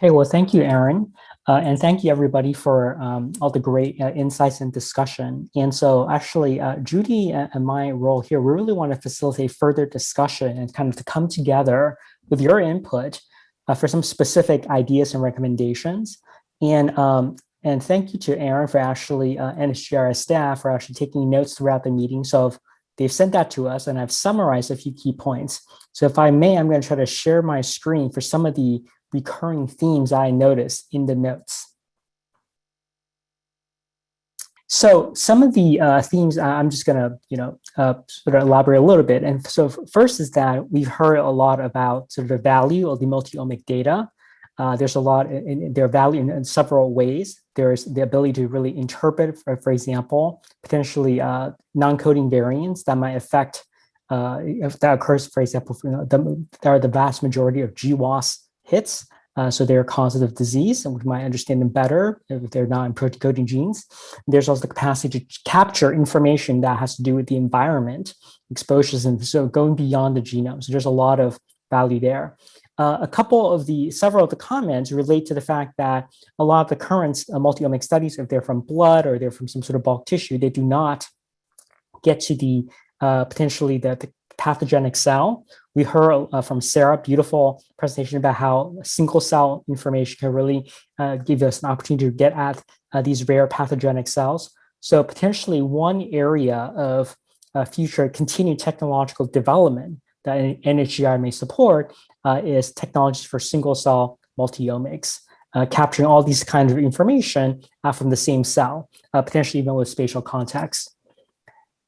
Hey, well, thank you, Aaron. Uh, and thank you everybody for um, all the great uh, insights and discussion. And so actually, uh, Judy and my role here, we really want to facilitate further discussion and kind of to come together with your input uh, for some specific ideas and recommendations. And, um, and thank you to Aaron for actually, uh, NHGRI staff for actually taking notes throughout the meeting. So they've sent that to us and I've summarized a few key points. So if I may, I'm going to try to share my screen for some of the recurring themes I noticed in the notes. So some of the uh, themes I'm just going to, you know, uh, sort of elaborate a little bit. And so first is that we've heard a lot about sort of the value of the multi-omic data. Uh, there's a lot in, in their value in, in, several ways. There's the ability to really interpret, for, for example, potentially uh, non-coding variants that might affect, uh, if that occurs, for example, you know, the, there are the vast majority of GWAS hits. Uh, so they're causes of disease, and we might understand them better if they're not in protein coding genes. There's also the capacity to capture information that has to do with the environment, exposures, and so going beyond the genome. So there's a lot of value there. Uh, a couple of the, several of the comments relate to the fact that a lot of the current uh, multi-omic studies, if they're from blood or they're from some sort of bulk tissue, they do not get to the uh, potentially the, the pathogenic cell. We heard uh, from Sarah, beautiful presentation about how single cell information can really uh, give us an opportunity to get at uh, these rare pathogenic cells. So potentially one area of uh, future continued technological development that NHGRI may support uh, is technologies for single cell multiomics. Uh, capturing all these kinds of information uh, from the same cell, uh, potentially even with spatial context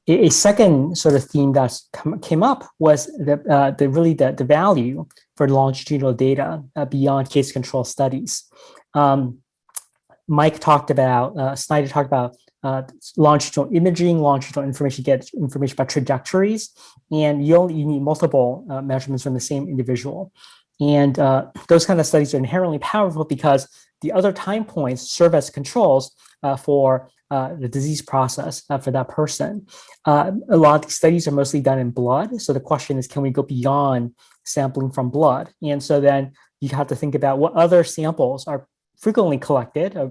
a second sort of theme that came up was the, uh, the really the, the value for longitudinal data uh, beyond case control studies. Um, Mike talked about, uh, Snyder talked about uh, longitudinal imaging, longitudinal information, get information about trajectories, and you only you need multiple uh, measurements from the same individual. And uh, those kind of studies are inherently powerful because the other time points serve as controls uh, for uh, the disease process uh, for that person. Uh, a lot of these studies are mostly done in blood. So the question is, can we go beyond sampling from blood? And so then you have to think about what other samples are frequently collected, uh,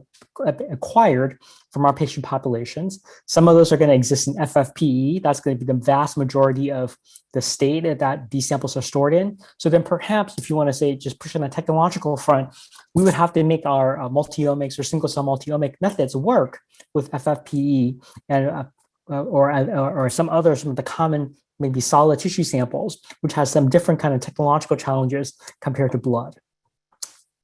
acquired from our patient populations. Some of those are going to exist in FFPE. That's going to be the vast majority of the state that these samples are stored in. So then perhaps if you want to say just push on the technological front, we would have to make our uh, multi-omics or single cell multi-omic methods work with FFPE and uh, uh or, or, or some other some of the common maybe solid tissue samples, which has some different kind of technological challenges compared to blood.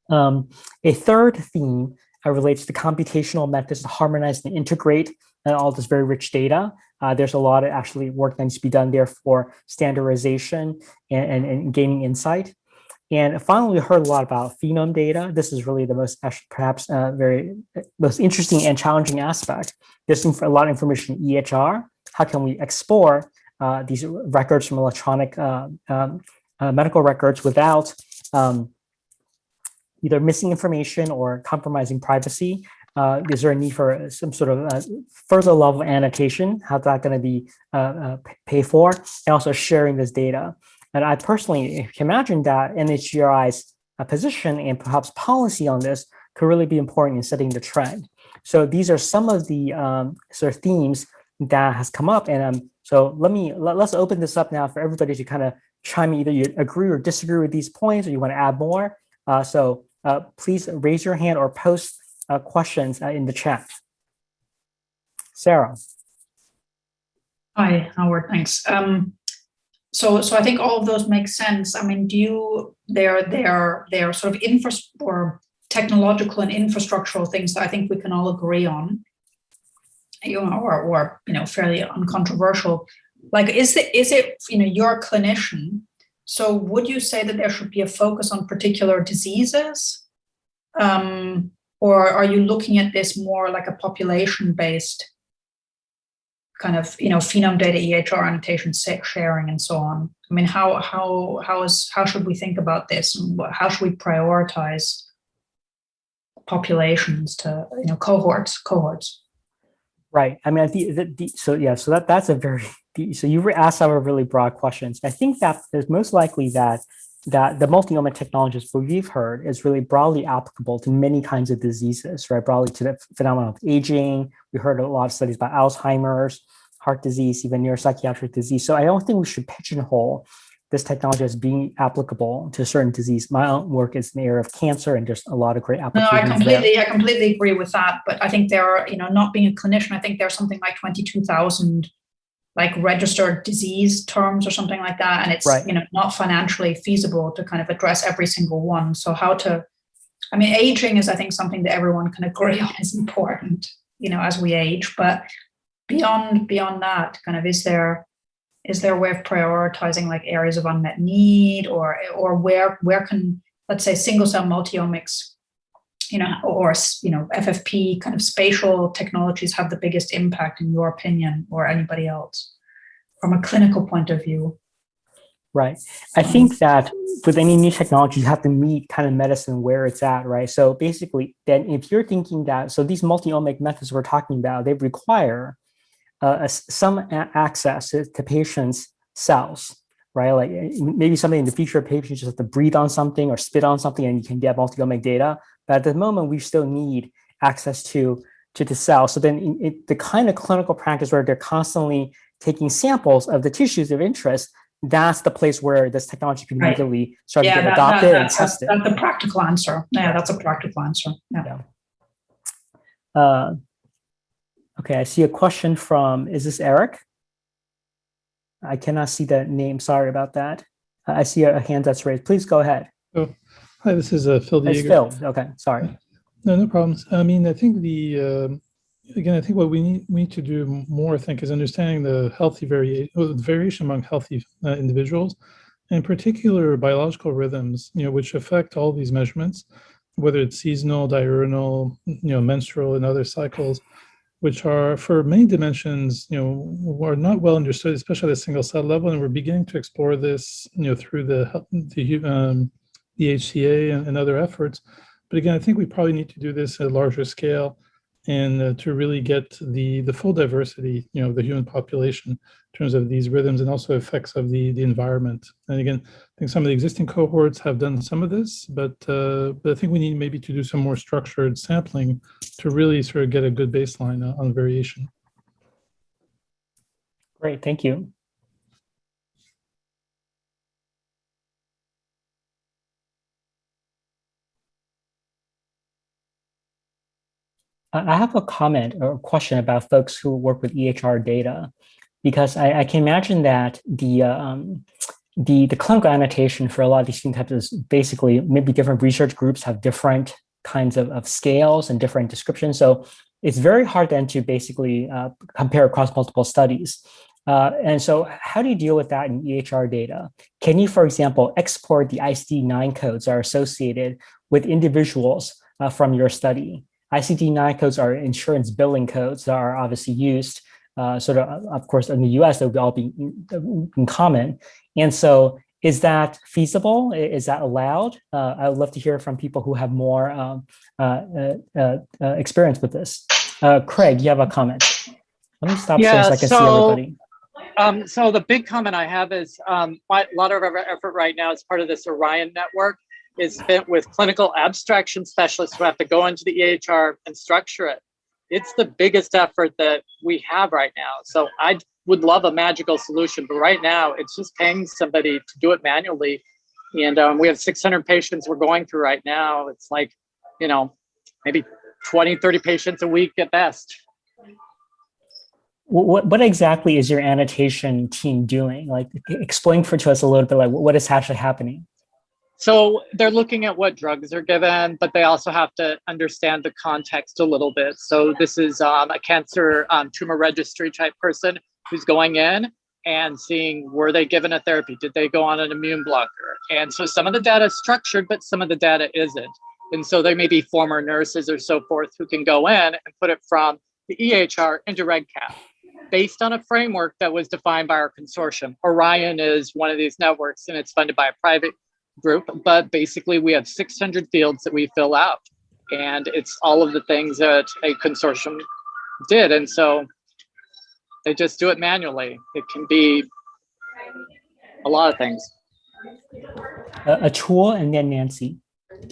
Um, a third theme uh, relates to computational methods to harmonize and integrate uh, all this very rich data. Uh, there's a lot of actually work that needs to be done there for standardization and, and, and gaining insight. And finally, we heard a lot about phenome data. This is really the most, perhaps, uh, very most interesting and challenging aspect. There's a lot of information in EHR. How can we explore uh, these records from electronic uh, um, uh, medical records without um, either missing information or compromising privacy? Uh, is there a need for some sort of uh, further level annotation? How's that going to be uh, uh, paid for? And also sharing this data. And I personally can imagine that NHGRI's uh, position and perhaps policy on this could really be important in setting the trend. So these are some of the um, sort of themes that has come up. And um, so let me, let, us open this up now for everybody to kind of chime in, either you agree or disagree with these points or you want to add more. So uh, please raise your hand or post uh, questions uh, in the chat. Sarah. Hi, Howard, thanks. Um, so, so I think all of those make sense. I mean, do you, they're, they're, they're sort of infra or technological and infrastructural things that I think we can all agree on, you know, or, or, you know, fairly uncontroversial. Like, is it, is it, you know, you're a clinician, so would you say that there should be a focus on particular diseases? Um, or are you looking at this more like a population-based kind of, you know, phenome data, EHR annotation, sex sharing, and so on? I mean, how how how is how should we think about this? How should we prioritize populations to you know cohorts cohorts? Right. I mean, I think so. Yeah. So that that's a very so you asked our really broad questions. I think that there's most likely that that the multi-omic technologies we've heard is really broadly applicable to many kinds of diseases, right? Broadly to the phenomenon of aging. We heard a lot of studies about Alzheimer's, heart disease, even neuropsychiatric disease. So I don't think we should pigeonhole this technology as being applicable to certain disease. My own work is in the area of cancer and there's a lot of great applications. No, I completely, there. I completely agree with that. But I think there are, you know, not being a clinician, I think there's something like 22,000 like registered disease terms or something like that. And it's, right. you know, not financially feasible to kind of address every single one. So how to, I mean, aging is, I think, something that everyone can agree on is important, you know, as we age. But beyond beyond that, kind of, is there is there a way of prioritizing like areas of unmet need, or or where where can let's say single cell multiomics, you know, or you know, FFP kind of spatial technologies have the biggest impact in your opinion, or anybody else, from a clinical point of view? Right. I think that with any new technology, you have to meet kind of medicine where it's at, right? So basically, then if you're thinking that, so these multi-omic methods we're talking about, they require uh, some access to, to patients' cells, right? Like eh, maybe something in the future, patients just have to breathe on something or spit on something and you can get multi-omic data. But at the moment, we still need access to, to the cell. So then it, the kind of clinical practice where they're constantly taking samples of the tissues of interest, that's the place where this technology can right. really start yeah, to get that, adopted that, and tested. That's the practical answer. Yeah, that's a practical answer. Yeah. yeah. Uh, Okay, I see a question from, is this Eric? I cannot see the name, sorry about that. I see a hand that's raised. Please go ahead. Oh, hi, this is uh, Phil De Jager. It's Phil, okay, sorry. No, no problems. I mean, I think the, uh, again, I think what we need, we need to do more, I think, is understanding the healthy variation, well, variation among healthy uh, individuals, in particular biological rhythms, you know, which affect all these measurements, whether it's seasonal, diurnal, you know, menstrual and other cycles which are for many dimensions, you know, are not well understood, especially at the single cell level. And we're beginning to explore this, you know, through the the, um, the HCA and, and, other efforts. But again, I think we probably need to do this at a larger scale and uh, to really get the the full diversity, you know, of the human population in terms of these rhythms and also effects of the the environment. And again, I think some of the existing cohorts have done some of this, but uh, but I think we need maybe to do some more structured sampling to really sort of get a good baseline on variation. Great, thank you. I have a comment or a question about folks who work with EHR data, because I, I can imagine that the um, the the clinical annotation for a lot of these phenotypes is basically maybe different research groups have different kinds of, of scales and different descriptions. So it's very hard then to basically uh, compare across multiple studies. Uh, and so how do you deal with that in EHR data? Can you, for example, export the ICD-9 codes that are associated with individuals uh, from your study? ICD-9 codes are insurance billing codes that are obviously used uh, sort of, of course, in the US, they would all be in, in, common. And so is that feasible? Is that allowed? Uh, I would love to hear from people who have more um, uh, uh, uh, uh experience with this. Craig, you have a comment. Let me stop yeah, so I can so, see everybody. Um, so the big comment I have is um, a lot of our effort right now is part of this ORIEN network is spent with clinical abstraction specialists who have to go into the EHR and structure it. It's the biggest effort that we have right now. So I would love a magical solution, but right now it's just paying somebody to do it manually. And um, we have 600 patients we're going through right now. It's like, you know, maybe 20, 30 patients a week at best. What, what exactly is your annotation team doing? Like explain for to us a little bit like what is actually happening? So they're looking at what drugs are given, but they also have to understand the context a little bit. So this is um, a cancer um, tumor registry type person who's going in and seeing were they given a therapy? Did they go on an immune blocker? And so some of the data is structured, but some of the data isn't. And so there may be former nurses or so forth who can go in and put it from the EHR into REDCap based on a framework that was defined by our consortium. ORIEN is one of these networks and it's funded by a private group, but basically we have 600 fields that we fill out and it's all of the things that a consortium did. And so they just do it manually. It can be a lot of things. Uh, Atul and then Nancy.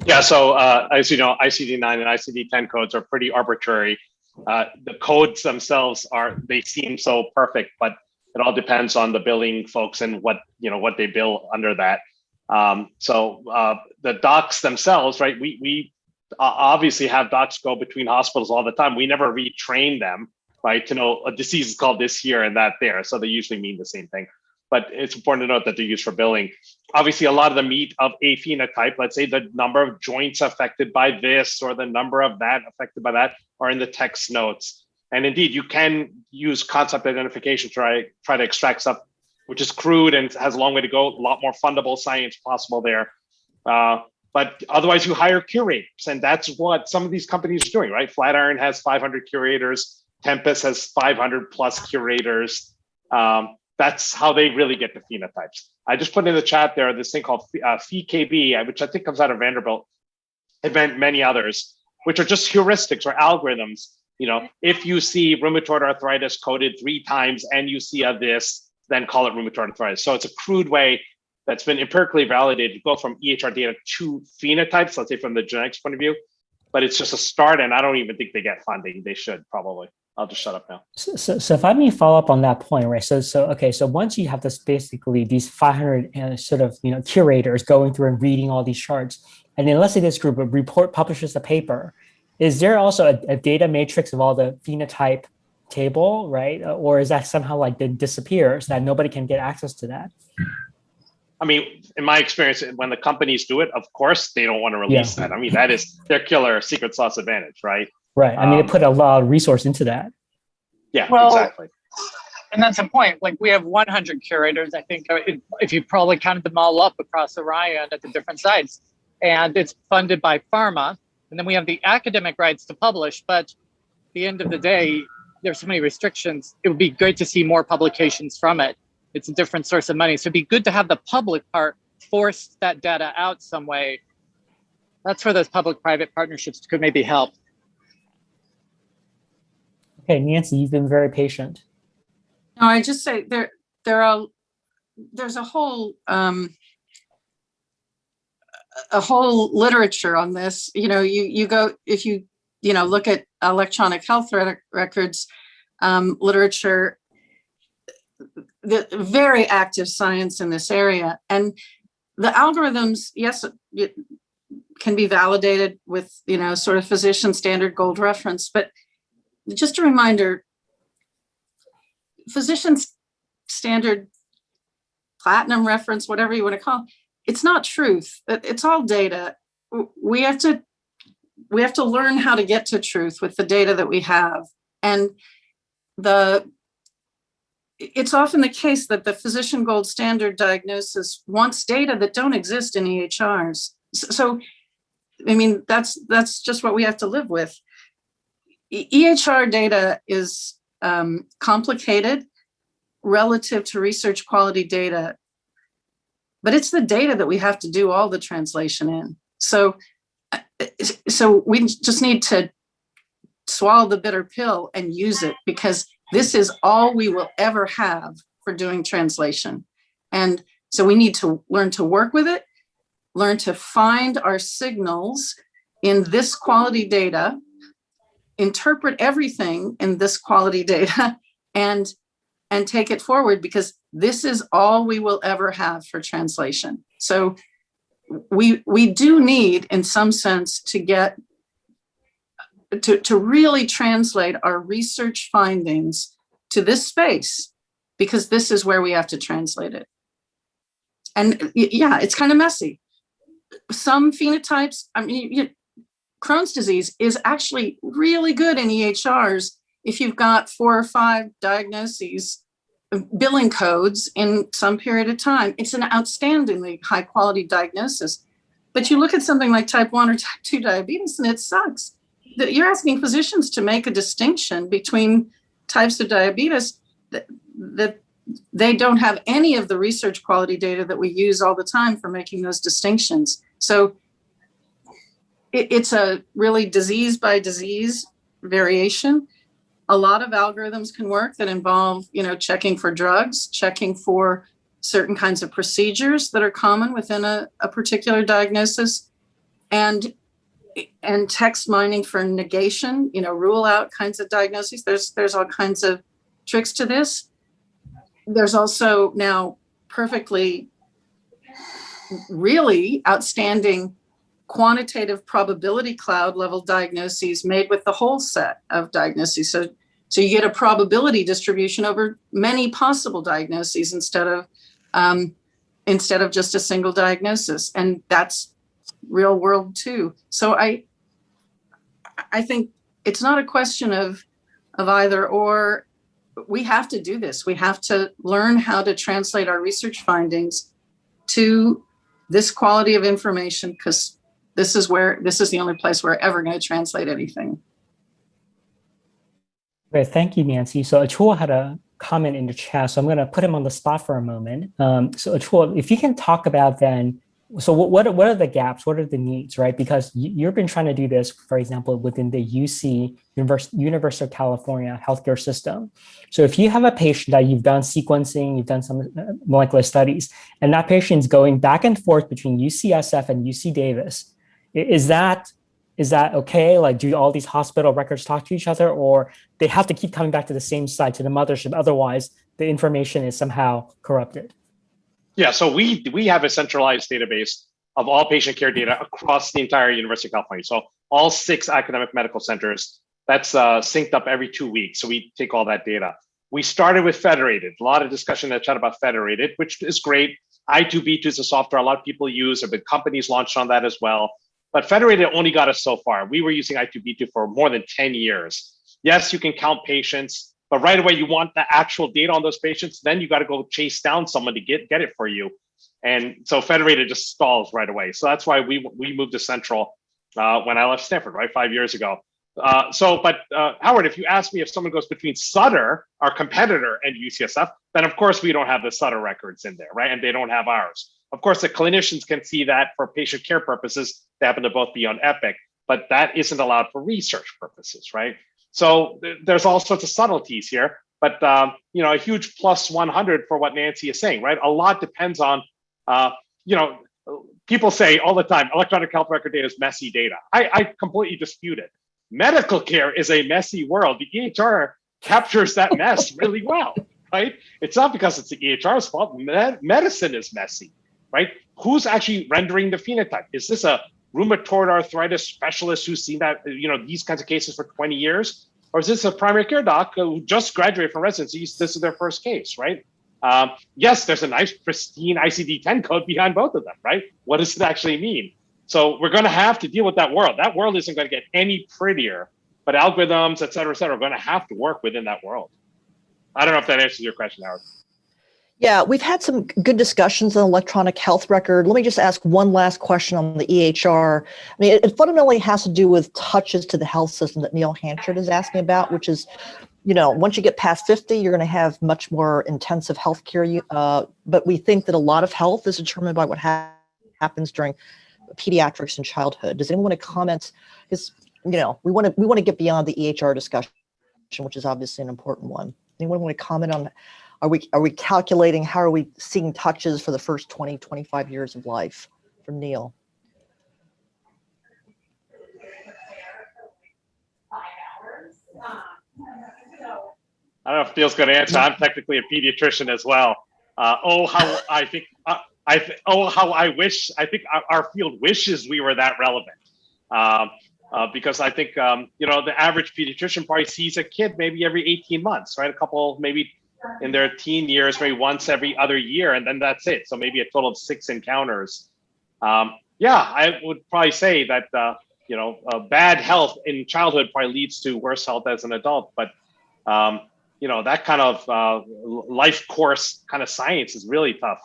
Yeah, so uh, as you know, ICD-9 and ICD-10 codes are pretty arbitrary. Uh, the codes themselves are they seem so perfect, but it all depends on the billing folks and what you know what they bill under that. Um, so uh, the docs themselves, right? We we uh, obviously have docs go between hospitals all the time. We never retrain them, right, to know a disease is called this here and that there. So they usually mean the same thing. But it's important to note that they're used for billing. Obviously, a lot of the meat of a phenotype, let's say the number of joints affected by this or the number of that affected by that, are in the text notes. And indeed, you can use concept identification to try, try to extract stuff, which is crude and has a long way to go, a lot more fundable science possible there. Uh, but otherwise, you hire curators, and that's what some of these companies are doing, right? Flatiron has 500 curators, Tempus has 500 plus curators. Um, that's how they really get the phenotypes. I just put in the chat there this thing called uh, PheKB, which I think comes out of Vanderbilt, and many others, which are just heuristics or algorithms. You know, if you see rheumatoid arthritis coded three times and you see a this, then call it rheumatoid arthritis. So it's a crude way that's been empirically validated to go from EHR data to phenotypes, let's say from the genetics point of view. But it's just a start, and I don't even think they get funding. They should probably. I'll just shut up now. So, so, so if I may follow up on that point, right? So, so okay, so once you have this basically these 500 uh, sort of you know curators going through and reading all these charts, and then let's say this group of report publishes a paper, is there also a, a data matrix of all the phenotype table, right? Or is that somehow like then so that nobody can get access to that? I mean, in my experience, when the companies do it, of course they don't want to release Yeah. that. I mean, that is their killer secret sauce advantage, right? Right. I mean, Um, it put a lot of resource into that. Yeah, Well, exactly. And that's the point. Like we have 100 curators. I think uh, if- if you probably counted them all up across ORIEN at the different sites, and it's funded by pharma. And then we have the academic rights to publish. But at the end of the day, there's so many restrictions. It would be great to see more publications from it. It's a different source of money. So it'd be good to have the public part force that data out some way. That's where those public-private partnerships could maybe help. Okay, Nancy, you've been very patient. No, I just say there, there are, there's a whole, um, a whole literature on this, you know, you, you go, if you, you know, look at electronic health rec- records, um, literature, the very active science in this area and the algorithms, yes, it can be validated with, you know, sort of physician standard gold reference, but just a reminder, physician's standard platinum reference, whatever you want to call, it, it's not truth. It's all data. We have to we have to learn how to get to truth with the data that we have. And the it's often the case that the physician gold standard diagnosis wants data that don't exist in EHRs. So, I mean, that's that's just what we have to live with. EHR data is um, complicated relative to research quality data, but it's the data that we have to do all the translation in. So, so we just need to swallow the bitter pill and use it because this is all we will ever have for doing translation. And so we need to learn to work with it, learn to find our signals in this quality data interpret everything in this quality data and and take it forward because this is all we will ever have for translation so we we do need in some sense to get to to really translate our research findings to this space because this is where we have to translate it. And yeah it's kind of messy. Some phenotypes i mean you, Crohn's disease is actually really good in EHRs if you've got four or five diagnoses, billing codes in some period of time. It's an outstandingly high quality diagnosis. But you look at something like type 1 or type 2 diabetes and it sucks. That You're asking physicians to make a distinction between types of diabetes that, that they don't have any of the research quality data that we use all the time for making those distinctions. So it, it's a really disease by disease variation. A lot of algorithms can work that involve, you know, checking for drugs, checking for certain kinds of procedures that are common within a, a particular diagnosis and and text mining for negation, you know, rule out kinds of diagnoses. There's there's all kinds of tricks to this. There's also now perfectly really outstanding quantitative probability cloud level diagnoses made with the whole set of diagnoses. So, so you get a probability distribution over many possible diagnoses instead of um, instead of just a single diagnosis, and that's real world too. So I I think it's not a question of of either or. We have to do this. We have to learn how to translate our research findings to this quality of information because this is where this is the only place we're ever going to translate anything. Great, thank you, Nancy. So Atul had a comment in the chat, so I'm going to put him on the spot for a moment. Um, so Atul, if you can talk about then, so what, what, what are the gaps? What are the needs, right? Because you've been trying to do this, for example, within the UC, University, University of California healthcare system. So if you have a patient that you've done sequencing, you've done some uh, molecular studies, and that patient's going back and forth between UCSF and UC Davis, is that is that okay? Like, do all these hospital records talk to each other or they have to keep coming back to the same site, to the mothership? Otherwise, the information is somehow corrupted. Yeah, so we we have a centralized database of all patient care data across the entire University of California. So all six academic medical centers, that's uh, synced up every two weeks. So we take all that data. We started with Federated, a lot of discussion in the chat about Federated, which is great. I2B2 is a software a lot of people use, there have been companies launched on that as well. But Federated only got us so far. We were using I2B2 for more than 10 years. Yes, you can count patients, but right away you want the actual data on those patients, then you got to go chase down someone to get, get it for you. And so Federated just stalls right away. So that's why we, we moved to Central uh, when I left Stanford, right, five years ago. Uh, so, but uh, Howard, if you ask me if someone goes between Sutter, our competitor, and UCSF, then of course we don't have the Sutter records in there, right? And they don't have ours. Of course, the clinicians can see that for patient care purposes, they happen to both be on Epic, but that isn't allowed for research purposes, right? So th there's all sorts of subtleties here, but um, you know, a huge plus 100 for what Nancy is saying, right? A lot depends on, uh, you know, people say all the time, electronic health record data is messy data. I, I completely dispute it. Medical care is a messy world. The EHR captures that mess really well, right? It's not because it's the EHR's fault. Med medicine is messy right? Who's actually rendering the phenotype? Is this a rheumatoid arthritis specialist who's seen that, you know, these kinds of cases for 20 years? Or is this a primary care doc who just graduated from residency? This is their first case, right? Um, yes, there's a nice pristine ICD-10 code behind both of them, right? What does it actually mean? So we're going to have to deal with that world. That world isn't going to get any prettier, but algorithms, et cetera, et cetera, are going to have to work within that world. I don't know if that answers your question, Howard. Yeah, we've had some good discussions on electronic health record. Let me just ask one last question on the EHR. I mean, it, it fundamentally has to do with touches to the health system that Neil Hanchard is asking about, which is, you know, once you get past 50, you're going to have much more intensive healthcare. Uh, but we think that a lot of health is determined by what ha happens during pediatrics and childhood. Does anyone want to comment? Because, you know, we want to we want to get beyond the EHR discussion, which is obviously an important one. Anyone want to comment on are we, are we calculating, how are we seeing touches for the first 20, 25 years of life from Neil? I don't know if Neil's going to answer. I'm technically a pediatrician as well. Uh, oh, how I think, uh, I th oh, how I wish, I think our, our, field wishes we were that relevant. Um, uh, because I think, um, you know, the average pediatrician probably sees a kid maybe every 18 months, right? A couple, maybe in their teen years, maybe once every other year, and then that's it. So maybe a total of six encounters. Um, yeah, I would probably say that uh, you know uh, bad health in childhood probably leads to worse health as an adult. But um, you know that kind of uh, life course kind of science is really tough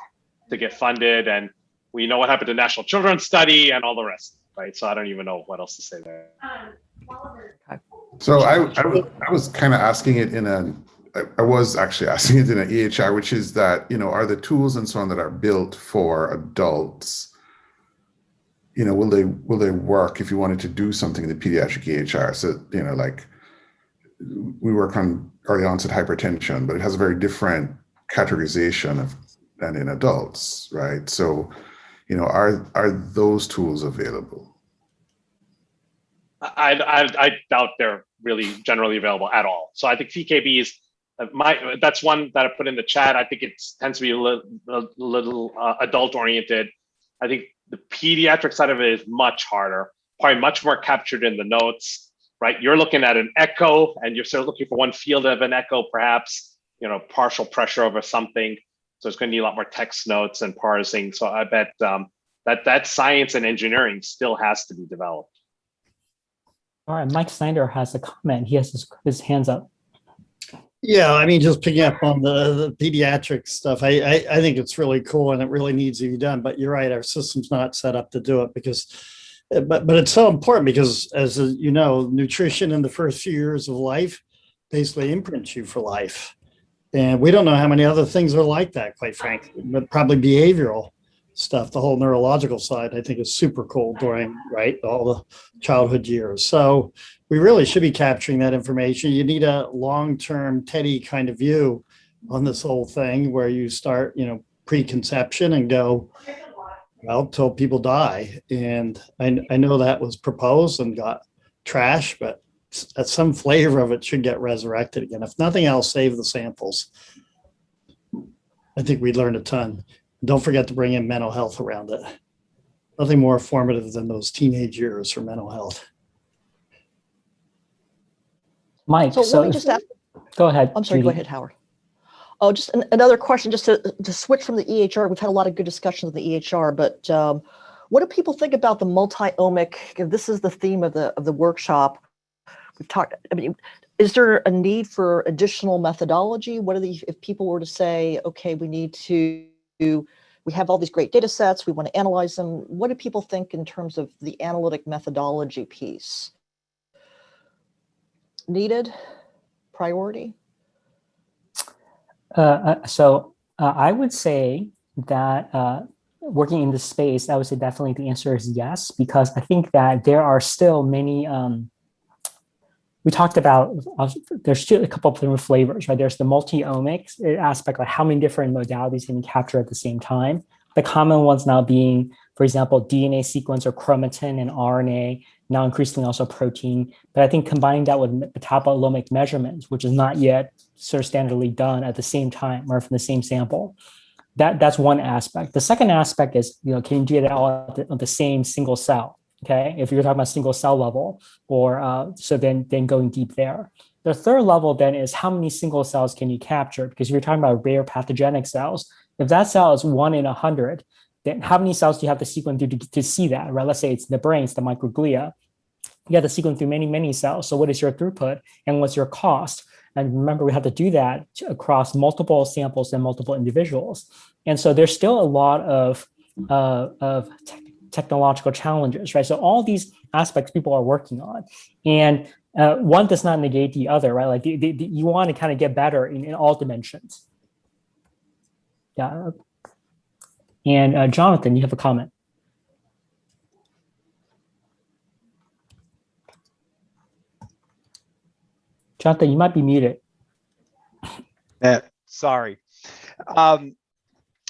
to get funded, and we know what happened to National Children's Study and all the rest, right? So I don't even know what else to say there. So I, I was, I was kind of asking it in a I, was actually asking it in an EHR, which is that, you know, are the tools and so on that are built for adults, you know, will they will they work if you wanted to do something in the pediatric EHR? So, you know, like we work on early onset hypertension, but it has a very different categorization of than in adults, right? So, you know, are are those tools available? I, I, I doubt they're really generally available at all. So I think PheKB is my that's one that I put in the chat. I think it tends to be a little, a little uh, adult oriented. I think the pediatric side of it is much harder, probably much more captured in the notes, right? You're looking at an echo and you're still looking for one field of an echo, perhaps, you know, partial pressure over something. So it's going to need a lot more text notes and parsing. So I bet um, that that science and engineering still has to be developed. All right, Mike Snyder has a comment. He has his, his hands up. Yeah, I mean, just picking up on the, the pediatric stuff, I, I, I think it's really cool and it really needs to be done. But you're right, our system's not set up to do it because, eh, but but it's so important because, as you know, nutrition in the first few years of life basically imprints you for life, and we don't know how many other things are like that, quite frankly. But probably behavioral stuff, the whole neurological side, I think is super cool during right all the childhood years. So we really should be capturing that information. You need a long-term Teddy kind of view on this whole thing where you start, you know, preconception and go, well, till people die. And I, I know that was proposed and got trash, but some flavor of it should get resurrected again. If nothing else, save the samples. I think we learned a ton. Don't forget to bring in mental health around it. Nothing more formative than those teenage years for mental health. Mike, So so, let me just ask, go ahead. I'm sorry, go ahead, Howard. Oh, just an- another question, just to, to switch from the EHR. We've had a lot of good discussions of the EHR, but um, what do people think about the multi-omic? This is the theme of the of the workshop. We've talked. I mean, is there a need for additional methodology? What are the if people were to say, okay, we need to, we have all these great data sets, we want to analyze them. What do people think in terms of the analytic methodology piece? Needed, priority? Uh, uh, so uh, I would say that uh, working in this space, I would say definitely the answer is yes, because I think that there are still many, um, we talked about, uh, there's a couple of different flavors, right? There's the multi-omics aspect, like how many different modalities can you capture at the same time? The common ones now being, for example, DNA sequence or chromatin and RNA, now increasingly also protein. But I think combining that with metabolomic measurements, which is not yet sort of standardly done at the same time or from the same sample, that, that's one aspect. The second aspect is, you know, can you do it all at the, the same single cell? Okay, if you're talking about single cell level, or uh, so then then going deep there. The third level then is how many single cells can you capture? Because if you're talking about rare pathogenic cells, if that cell is one in a hundred, then how many cells do you have to sequence through to, to see that, right? Let's say it's the brain, it's the microglia. You have to sequence through many, many cells. So what is your throughput and what's your cost? And remember, we have to do that across multiple samples and multiple individuals. And so there's still a lot of, uh, of te technological challenges, right? So all these aspects people are working on. And uh, one does not negate the other, right? Like the, the, the, you want to kind of get better in, in all dimensions. Yeah. And uh, Jonathan, you have a comment. Jonathan, you might be muted. Eh, sorry. Um,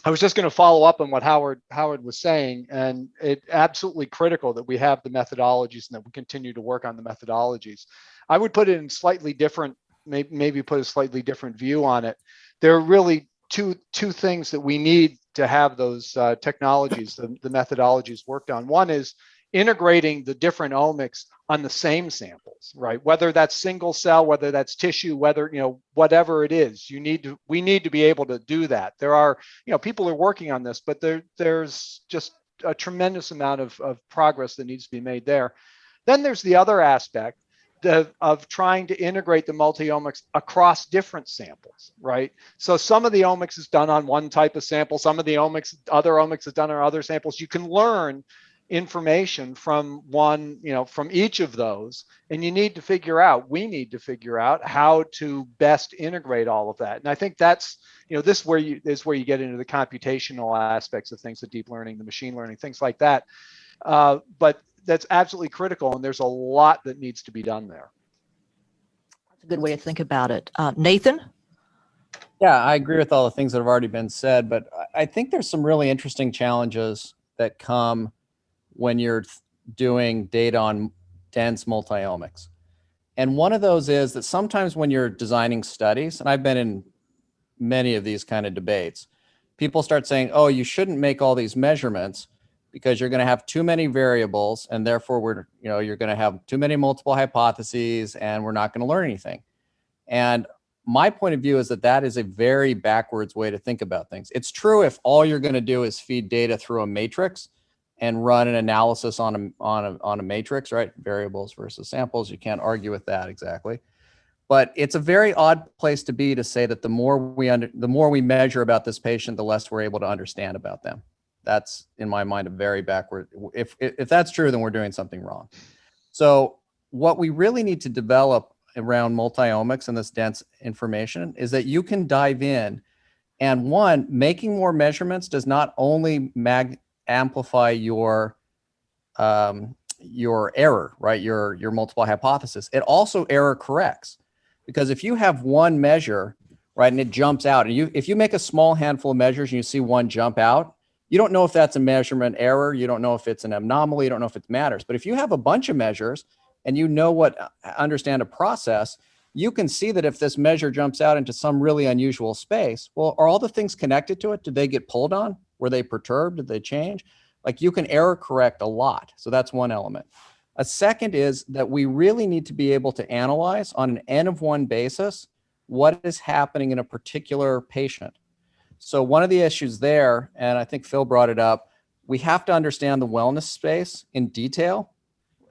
I was just going to follow up on what Howard Howard was saying, and it's absolutely critical that we have the methodologies and that we continue to work on the methodologies. I would put it in slightly different, maybe, maybe put a slightly different view on it. There are really two two things that we need to have those uh, technologies, the, the methodologies worked on. One is integrating the different omics on the same samples, right? Whether that's single cell, whether that's tissue, whether, you know, whatever it is, you need to, we need to be able to do that. There are, you know, people are working on this, but there, there's just a tremendous amount of, of progress that needs to be made there. Then there's the other aspect the, of trying to integrate the multi-omics across different samples, right? So some of the omics is done on one type of sample, some of the omics, other omics is done on other samples. You can learn information from one, you know, from each of those. And you need to figure out, we need to figure out how to best integrate all of that. And I think that's, you know, this where you is where you get into the computational aspects of things, the deep learning, the machine learning, things like that. Uh, but that's absolutely critical. And there's a lot that needs to be done there. That's a good way to think about it. Uh, Nathan? Yeah, I agree with all the things that have already been said, but I- I think there's some really interesting challenges that come when you're doing data on dense multiomics. And one of those is that sometimes when you're designing studies, and I've been in many of these kind of debates, people start saying, oh, you shouldn't make all these measurements because you're going to have too many variables and therefore we're, you know, you're going to have too many multiple hypotheses and we're not going to learn anything. And my point of view is that that is a very backwards way to think about things. It's true if all you're going to do is feed data through a matrix and run an analysis on a, on a, on a matrix, right? Variables versus samples. You can't argue with that exactly. But it's a very odd place to be to say that the more we under, the more we measure about this patient, the less we're able to understand about them. That's in my mind a very backward. If if, if that's true, then we're doing something wrong. So what we really need to develop around multiomics and this dense information is that you can dive in and one, making more measurements does not only mag amplify your um, your error, right? Your your multiple hypothesis. It also error corrects because if you have one measure, right, and it jumps out, and you if you make a small handful of measures and you see one jump out, you don't know if that's a measurement error. You don't know if it's an anomaly. You don't know if it matters. But if you have a bunch of measures and you know what uh, understand a process, you can see that if this measure jumps out into some really unusual space, well, are all the things connected to it? Did they get pulled on? Were they perturbed? Did they change? Like you can error correct a lot. So that's one element. A second is that we really need to be able to analyze on an N of one basis what is happening in a particular patient. So one of the issues there, and I think Phil brought it up, we have to understand the wellness space in detail.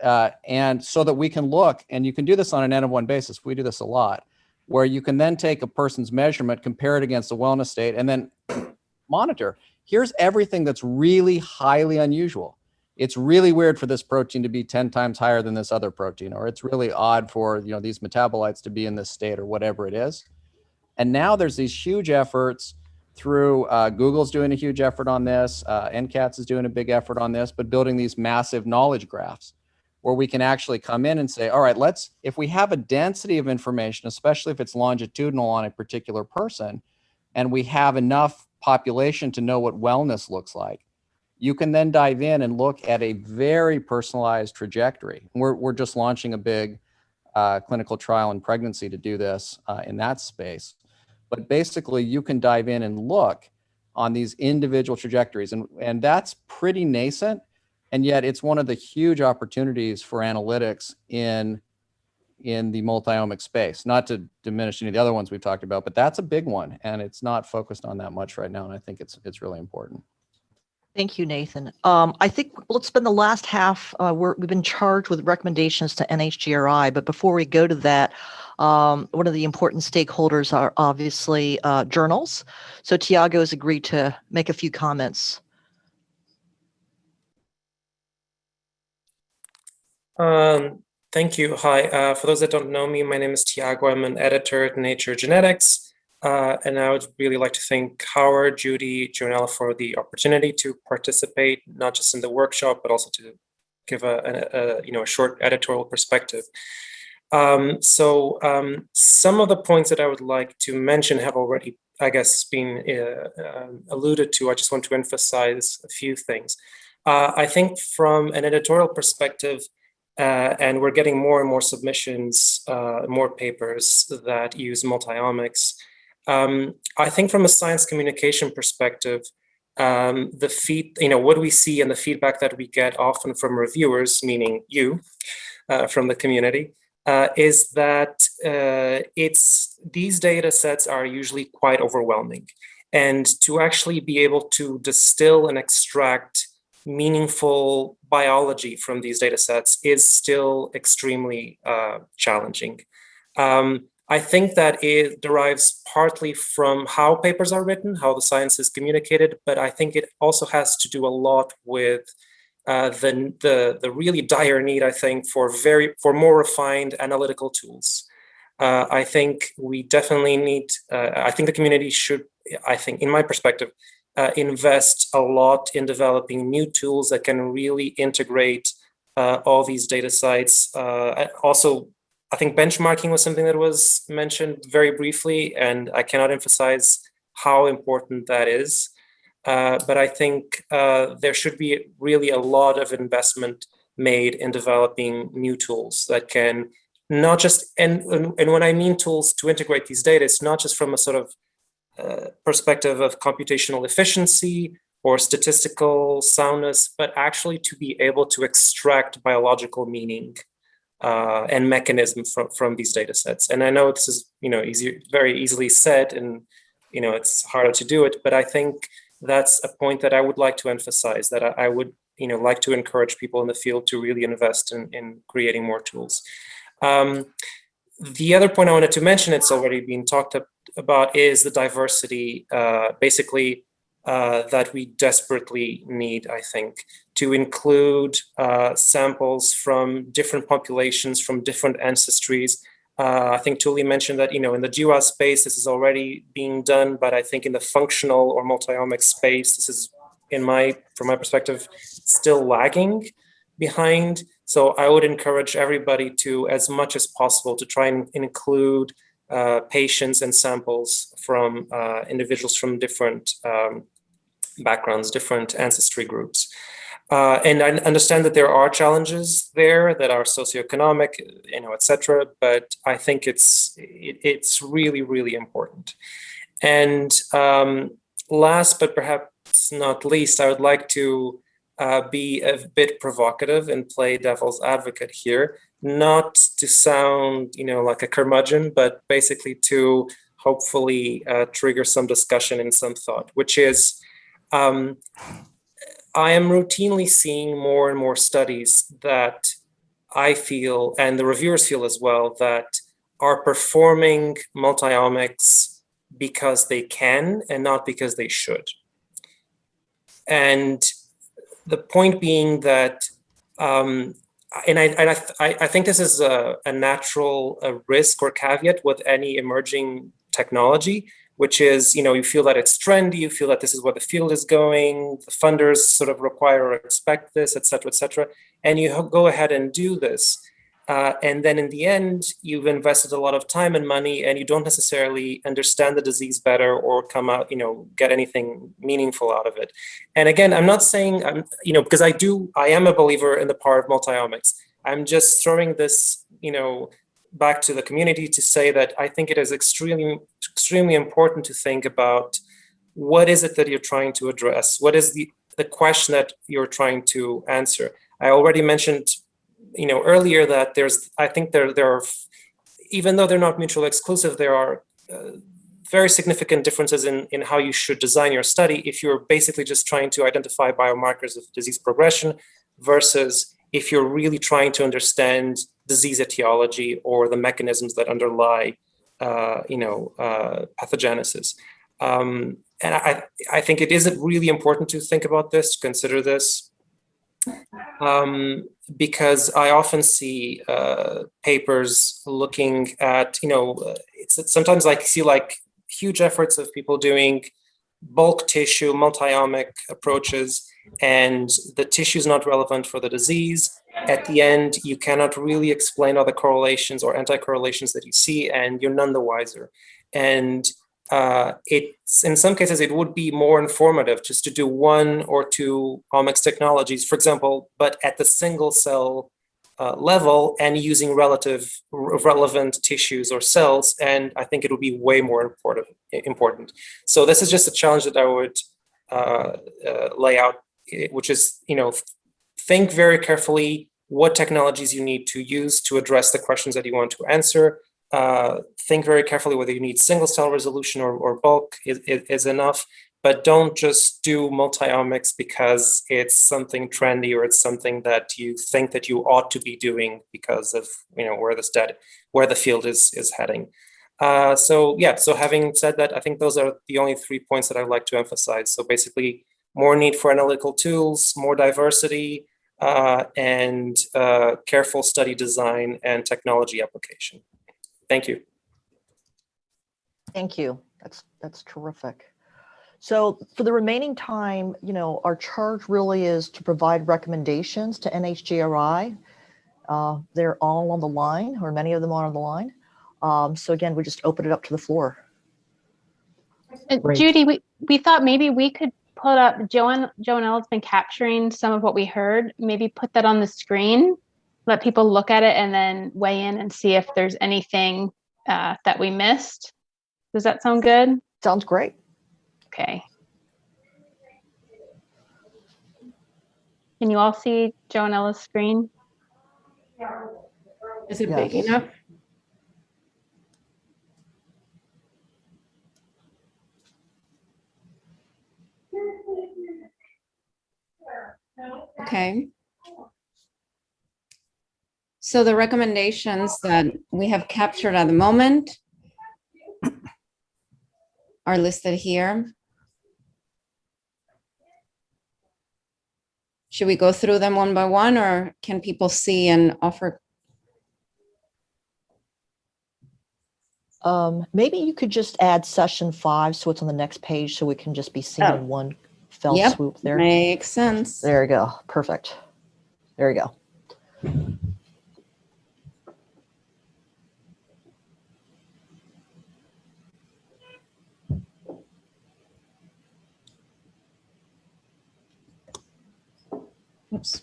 Uh, and so that we can look, and you can do this on an N of one basis. We do this a lot, where you can then take a person's measurement, compare it against the wellness state, and then monitor. Here's everything that's really highly unusual. It's really weird for this protein to be 10 times higher than this other protein, or it's really odd for you know these metabolites to be in this state or whatever it is. And now there's these huge efforts through uh, Google's doing a huge effort on this, uh, NCATS is doing a big effort on this, but building these massive knowledge graphs where we can actually come in and say, all right, let's, if we have a density of information, especially if it's longitudinal on a particular person, and we have enough population to know what wellness looks like, you can then dive in and look at a very personalized trajectory. We're, we're just launching a big uh, clinical trial in pregnancy to do this uh, in that space. But basically, you can dive in and look on these individual trajectories. And, and that's pretty nascent. And yet it's one of the huge opportunities for analytics in, in the multiomic space, not to diminish any of the other ones we've talked about, but that's a big one. And it's not focused on that much right now. And I think it's, it's really important. Thank you, Nathan. Um, I think let's spend the last half. Uh, we're, we've been charged with recommendations to NHGRI, but before we go to that, um, one of the important stakeholders are obviously uh, journals. So Tiago has agreed to make a few comments. Um, thank you. Hi. Uh, for those that don't know me, my name is Tiago. I'm an editor at Nature Genetics. Uh, and I would really like to thank Howard, Judy, Jonella for the opportunity to participate, not just in the workshop, but also to give a, a, a you know a short editorial perspective. Um, so um, some of the points that I would like to mention have already, I guess, been uh, uh, alluded to. I just want to emphasize a few things. Uh, I think from an editorial perspective, uh, and we're getting more and more submissions, uh, more papers that use multiomics. Um, I think from a science communication perspective, um, the feed, you know, what we see and the feedback that we get often from reviewers, meaning you, uh, from the community, uh, is that uh, it's these data sets are usually quite overwhelming. And to actually be able to distill and extract meaningful biology from these data sets is still extremely uh, challenging. Um, I think that it derives partly from how papers are written, how the science is communicated, but I think it also has to do a lot with uh, the, the, the really dire need, I think, for very for more refined analytical tools. Uh, I think we definitely need, uh, I think the community should, I think, in my perspective, uh, invest a lot in developing new tools that can really integrate uh, all these data sites. Uh, also, I think benchmarking was something that was mentioned very briefly, and I cannot emphasize how important that is. Uh, but I think uh, there should be really a lot of investment made in developing new tools that can not just, and, and when I mean tools to integrate these data, it's not just from a sort of perspective of computational efficiency or statistical soundness, but actually to be able to extract biological meaning uh, and mechanism from, from these data sets. And I know this is, you know, easy, very easily said and, you know, it's harder to do it, but I think that's a point that I would like to emphasize that I, I would, you know, like to encourage people in the field to really invest in, in creating more tools. Um, the other point I wanted to mention, it's already been talked about, is the diversity, uh, basically, uh, that we desperately need, I think, to include uh, samples from different populations, from different ancestries. Uh, I think Tuuli mentioned that, you know, in the GWAS space, this is already being done, but I think in the functional or multi-omic space, this is, in my, from my perspective, still lagging behind. So I would encourage everybody to, as much as possible, to try and include uh, patients and samples from uh, individuals from different um, backgrounds, different ancestry groups. Uh, and I understand that there are challenges there that are socioeconomic, you know, et cetera, but I think it's, it, it's really, really important. And um, last, but perhaps not least, I would like to uh, be a bit provocative and play devil's advocate here, not to sound, you know, like a curmudgeon, but basically to hopefully uh, trigger some discussion and some thought, which is, um, I am routinely seeing more and more studies that I feel, and the reviewers feel as well, that are performing multiomics because they can and not because they should. And the point being that, um, and I, I, I think this is a, a natural a risk or caveat with any emerging technology, which is, you know, you feel that it's trendy, you feel that this is where the field is going, the funders sort of require or expect this, et cetera, et cetera, and you go ahead and do this. Uh, and then in the end, you've invested a lot of time and money and you don't necessarily understand the disease better or come out, you know, get anything meaningful out of it. And again, I'm not saying, I'm, you know, because I do, I am a believer in the power of multiomics. I'm just throwing this, you know, back to the community to say that I think it is extremely, extremely important to think about what is it that you're trying to address? What is the, the question that you're trying to answer? I already mentioned, you know, earlier that there's, I think there, there are, even though they're not mutually exclusive, there are uh, very significant differences in, in how you should design your study if you're basically just trying to identify biomarkers of disease progression versus if you're really trying to understand disease etiology or the mechanisms that underlie, uh, you know, uh, pathogenesis. Um, and I, I think it is really important to think about this, to consider this, um, because I often see uh, papers looking at, you know, it's, it's sometimes like see like huge efforts of people doing bulk tissue, multi-omic approaches, and the tissue is not relevant for the disease. At the end, you cannot really explain all the correlations or anti-correlations that you see, and you're none the wiser. And uh, it's in some cases, it would be more informative just to do one or two omics technologies, for example, but at the single cell uh, level and using relative relevant tissues or cells. And I think it would be way more important. important. So this is just a challenge that I would uh, uh lay out which is, you know, think very carefully what technologies you need to use to address the questions that you want to answer. Uh, think very carefully whether you need single cell resolution or, or bulk is, is enough, but don't just do multi-omics because it's something trendy or it's something that you think that you ought to be doing because of you know where the stat where the field is is heading. Uh, so yeah, so having said that, I think those are the only three points that I'd like to emphasize. So basically more need for analytical tools, more diversity, uh, and uh, careful study design and technology application. Thank you. Thank you. That's that's terrific. So for the remaining time, you know, our charge really is to provide recommendations to NHGRI Uh, they're all on the line, or many of them are on the line. Um, so again, we just open it up to the floor. Uh, Great. Judy, we, we thought maybe we could put up, Joan, Joanella's been capturing some of what we heard, maybe put that on the screen, let people look at it and then weigh in and see if there's anything uh, that we missed. Does that sound good? Sounds great. Okay. Can you all see Joanella's screen? Is it big enough? Okay. So the recommendations that we have captured at the moment are listed here. Should we go through them one by one or can people see and offer? Um, maybe you could just add session five so it's on the next page so we can just be seeing Oh. in one fell Yep, swoop there. Makes sense. There you go. Perfect. There you go. Oops.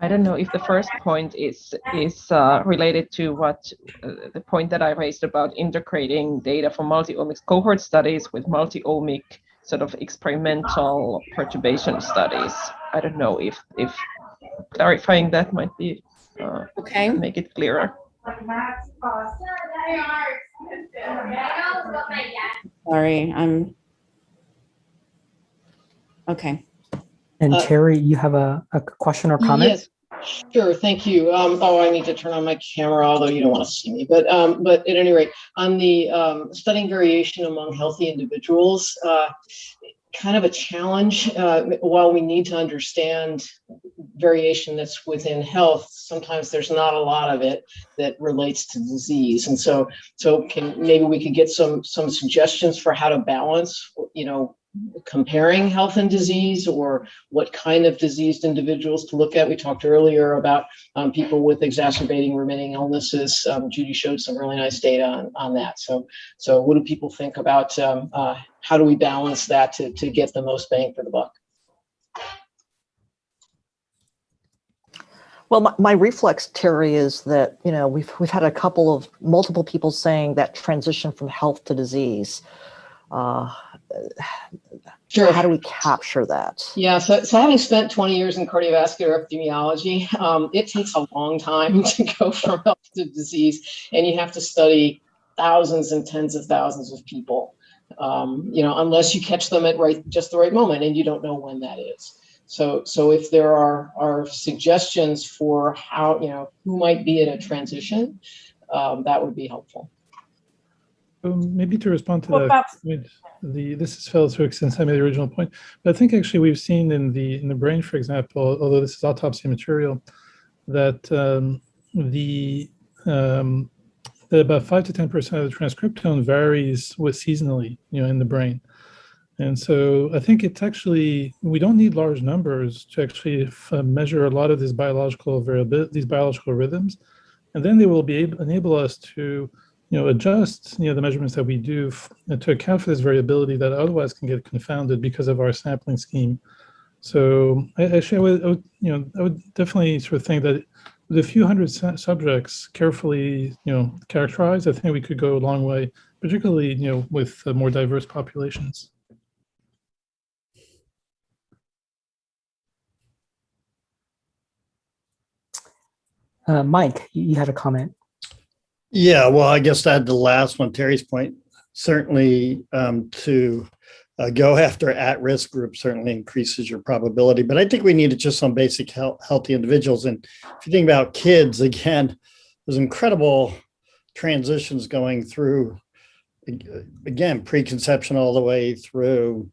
I don't know if the first point is is uh, related to what uh, the point that I raised about integrating data from multi-omics cohort studies with multi-omic sort of experimental perturbation studies. I don't know if if clarifying that might be uh, Okay. make it clearer. Sorry, I'm. Okay. And Uh, Terry, you have a, a question or comment? Yes, sure, thank you. Um, oh, I need to turn on my camera, although you don't want to see me, but, um, but at any rate, on the, um, studying variation among healthy individuals, uh, kind of a challenge, uh, while we need to understand variation that's within health, sometimes there's not a lot of it that relates to disease. And so, so can, maybe we could get some, some suggestions for how to balance, you know, comparing health and disease or what kind of diseased individuals to look at. We talked earlier about um, people with exacerbating remitting illnesses. Um, Judy showed some really nice data on, on that. So, so what do people think about um, uh, how do we balance that to, to get the most bang for the buck? Well, my, my reflex, Terry, is that, you know, we've, we've had a couple of multiple people saying that transition from health to disease. Uh, Sure. How do we capture that? Yeah, so, so having spent 20 years in cardiovascular epidemiology, um, it takes a long time to go from health to disease, and you have to study thousands and tens of thousands of people. Um, you know, unless you catch them at right just the right moment, and you don't know when that is. So, so if there are are suggestions for how you know who might be in a transition, um, that would be helpful. Um, maybe to respond to Well, that, point, the this is Phil Hook since I made the original point, but I think actually we've seen in the in the brain, for example, although this is autopsy material, that um, the um, that about five to ten percent of the transcriptome varies with seasonally, you know, in the brain, and so I think it's actually we don't need large numbers to actually uh, measure a lot of this biological variability, these biological rhythms, and then they will be able enable us to you know, adjust, you know, the measurements that we do to account for this variability that otherwise can get confounded because of our sampling scheme. So I, actually, I would, I would, you know, I would definitely sort of think that with a few hundred subjects carefully, you know, characterized, I think we could go a long way, particularly, you know, with uh, more diverse populations. Uh, Mike, you you had a comment. Yeah, well, I guess to add the last one, Terry's point, certainly um, to uh, go after at-risk groups certainly increases your probability. But I think we need just some basic health, healthy individuals. And if you think about kids, again, there's incredible transitions going through, again, preconception all the way through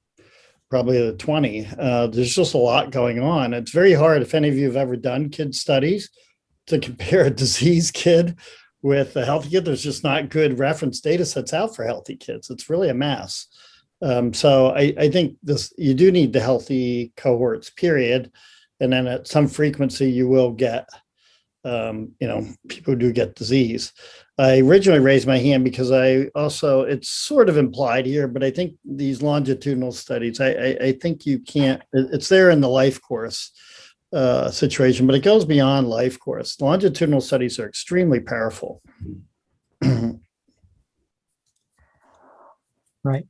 probably the 20. Uh, there's just a lot going on. It's very hard, if any of you have ever done kid studies, to compare a disease kid with the healthy kid. There's just not good reference data sets out for healthy kids. It's really a mess. Um, so I, I think this you do need the healthy cohorts, period. And then at some frequency, you will get, um, you know, people do get disease. I originally raised my hand because I also, it's sort of implied here, but I think these longitudinal studies, I, I, I think you can't, it's there in the life course uh, situation, but it goes beyond life course. Longitudinal studies are extremely powerful. Right.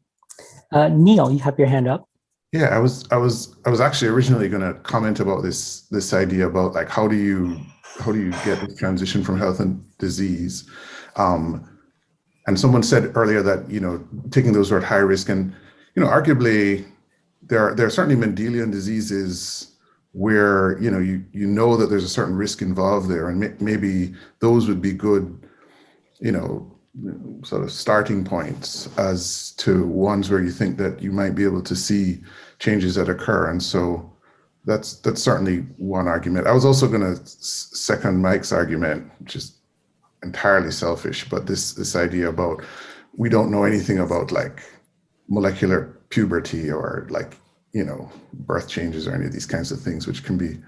Uh, Neil, you have your hand up. Yeah, I was I was I was actually originally going to comment about this this idea about like how do you how do you get the transition from health and disease, um, and someone said earlier that you know taking those who are at high risk and you know arguably there are there are certainly Mendelian diseases where you know you you know that there's a certain risk involved there and may, maybe those would be good you know sort of starting points as to ones where you think that you might be able to see changes that occur and so that's that's certainly one argument. I was also going to second mike's argument which is entirely selfish but this this idea about we don't know anything about like molecular puberty or like you know birth changes or any of these kinds of things which can be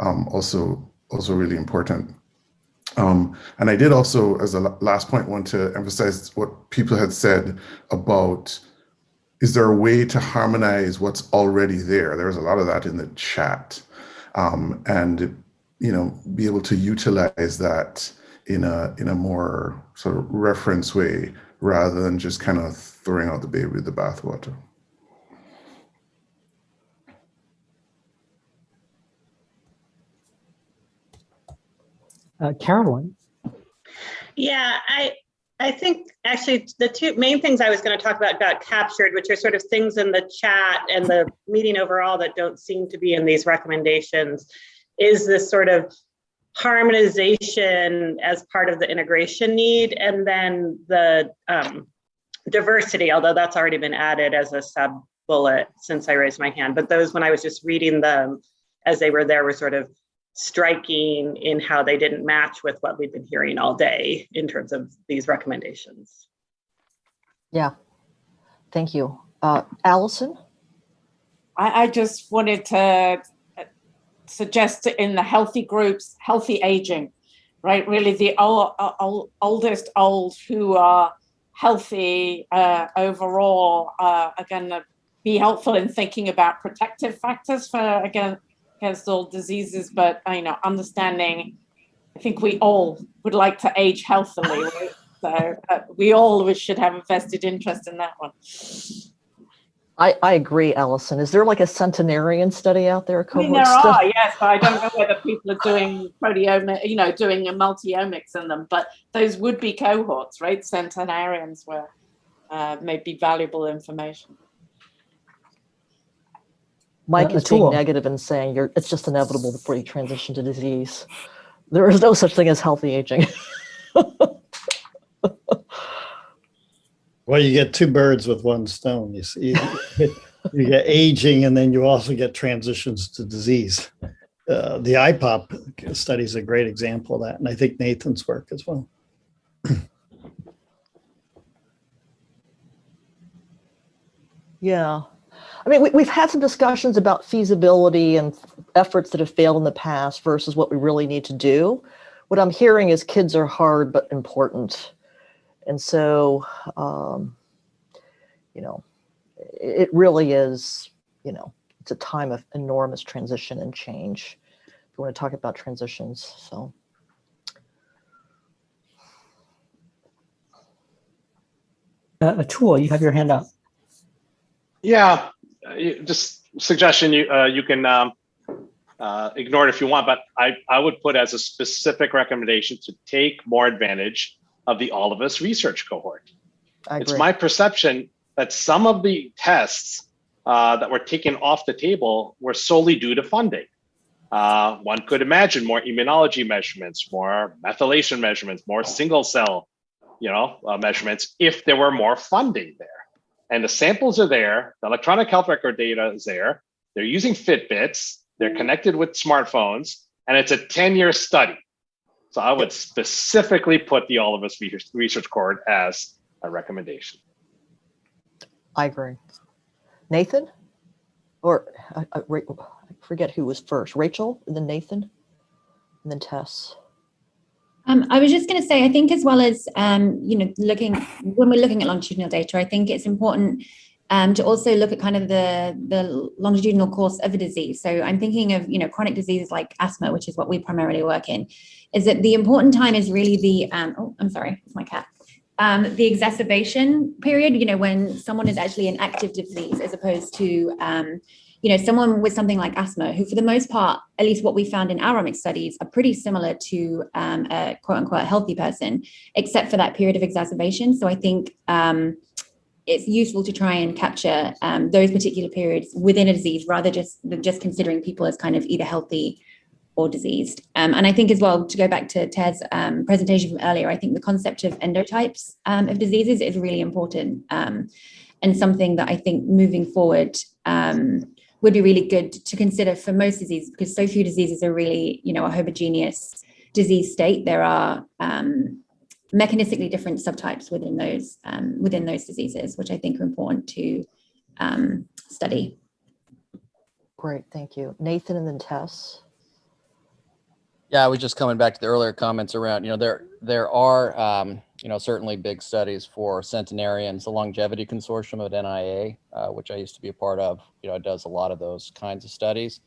um, also also really important um, and I did also, as a last point, want to emphasize what people had said about is there a way to harmonize what's already there? There was a lot of that in the chat. Um, and, you know, be able to utilize that in a, in a more sort of reference way rather than just kind of throwing out the baby with the bathwater. Uh, Carolyn. Yeah, I I think actually the two main things I was going to talk about got captured, which are sort of things in the chat and the meeting overall that don't seem to be in these recommendations, is this sort of harmonization as part of the integration need, and then the um, diversity, although that's already been added as a sub bullet since I raised my hand. But those, when I was just reading them as they were there, were sort of striking in how they didn't match with what we've been hearing all day in terms of these recommendations. Yeah, thank you. Uh, Allison? I, I just wanted to uh, suggest in the healthy groups, healthy aging, right? Really, the old, old, oldest old who are healthy uh, overall uh, are going to be helpful in thinking about protective factors for again against diseases. But you know, understanding, I think we all would like to age healthily, right? so uh, we all should have a vested interest in that one. I, I agree, Allison. Is there like a centenarian study out there? a I mean, there study? are, yes, but I don't know whether people are doing proteomic, you know, doing a multi-omics in them, but those would be cohorts, right? Centenarians were uh, maybe valuable information. Mike is being negative and saying you're, it's just inevitable before you transition to disease. There is no such thing as healthy aging. Well, you get two birds with one stone. You see, you get aging, and then you also get transitions to disease. Uh, the iPOP study is a great example of that, and I think Nathan's work as well. Yeah. I mean, we, we've had some discussions about feasibility and efforts that have failed in the past versus what we really need to do. What I'm hearing is kids are hard but important. And so, um, you know, it, it really is, you know, it's a time of enormous transition and change. If you want to talk about transitions, so. Uh, Atul, you have your hand up. Yeah, you- just suggestion, you, uh, you can, um, uh, ignore it if you want, but I, I would put as a specific recommendation to take more advantage of the All of Us research cohort. It's my perception that some of the tests uh, that were taken off the table were solely due to funding. Uh, one could imagine more immunology measurements, more methylation measurements, more single cell, you know, uh, measurements if there were more funding there. And the samples are there, the electronic health record data is there. They're using Fitbits, they're mm. connected with smartphones, and it's a 10-year study. So I would specifically put the All of Us research, research cohort as a recommendation. I agree. Nathan? Or I, I, I forget who was first, Rachel, and then Nathan, and then Tess. Um, I was just going to say, I think as well as, um, you know, looking, when we're looking at longitudinal data, I think it's important um, to also look at kind of the, the longitudinal course of a disease. So I'm thinking of, you know, chronic diseases like asthma, which is what we primarily work in, is that the important time is really the, um, oh, I'm sorry, it's my cat. Um, the exacerbation period, you know, when someone is actually in active disease as opposed to, um, you know, someone with something like asthma, who for the most part, at least what we found in our omics studies, are pretty similar to um, a quote unquote healthy person, except for that period of exacerbation. So I think um, it's useful to try and capture um, those particular periods within a disease rather just than just considering people as kind of either healthy or diseased. Um, and I think as well, to go back to Ted's um, presentation from earlier, I think the concept of endotypes um, of diseases is really important um, and something that I think moving forward um, would be really good to consider for most diseases because so few diseases are really, you know, a homogeneous disease state. There are um, mechanistically different subtypes within those um, within those diseases, which I think are important to um, study. Great, thank you. Nathan and then Tess. Yeah, I was just coming back to the earlier comments around, you know, there there are, um, you know, certainly big studies for centenarians, the Longevity Consortium at NIA, uh, which I used to be a part of, you know, does a lot of those kinds of studies.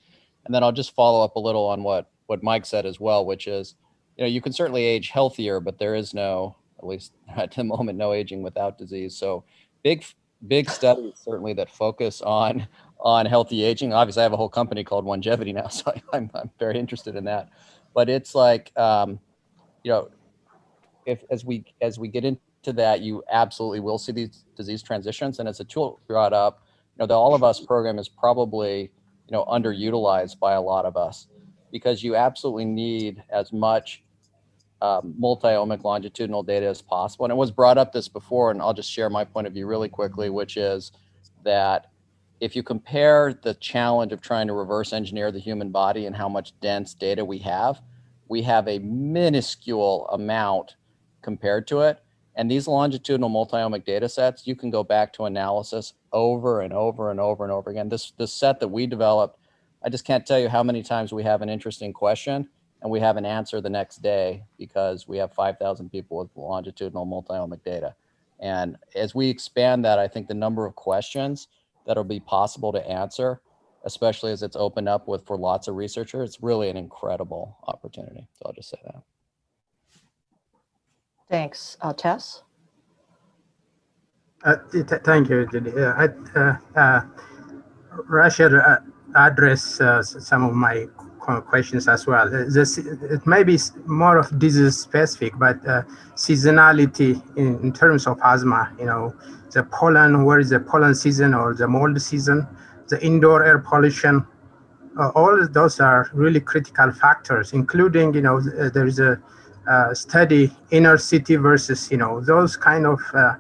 And then I'll just follow up a little on what what Mike said as well, which is, you know, you can certainly age healthier, but there is no, at least at the moment, no aging without disease. So big big studies certainly that focus on on healthy aging. Obviously, I have a whole company called Onegevity now, so I, I'm I'm very interested in that but it's like um, you know if as we as we get into that you absolutely will see these disease transitions. And as Atul brought up you know the all of us program is probably you know underutilized by a lot of us because you absolutely need as much um, multi-omic longitudinal data as possible. And it was brought up this before and i'll just share my point of view really quickly which is that if you compare the challenge of trying to reverse engineer the human body and how much dense data we have, we have a minuscule amount compared to it. And these longitudinal multiomic data sets, you can go back to analysis over and over and over and over again. This, this set that we developed, I just can't tell you how many times we have an interesting question and we have an answer the next day because we have 5,000 people with longitudinal multiomic data. And as we expand that, I think the number of questions that'll be possible to answer, especially as it's opened up with for lots of researchers. It's really an incredible opportunity. So I'll just say that. Thanks. Uh, Tess? Uh, th thank you, Judy. Uh, I, uh, uh, Russia uh, uh, some of my questions as well. This, it may be more of disease specific, but seasonality in, in terms of asthma, you know, the pollen, where is the pollen season or the mold season, the indoor air pollution, all those are really critical factors, including, you know, there is a study inner city versus, you know, those kind of uh,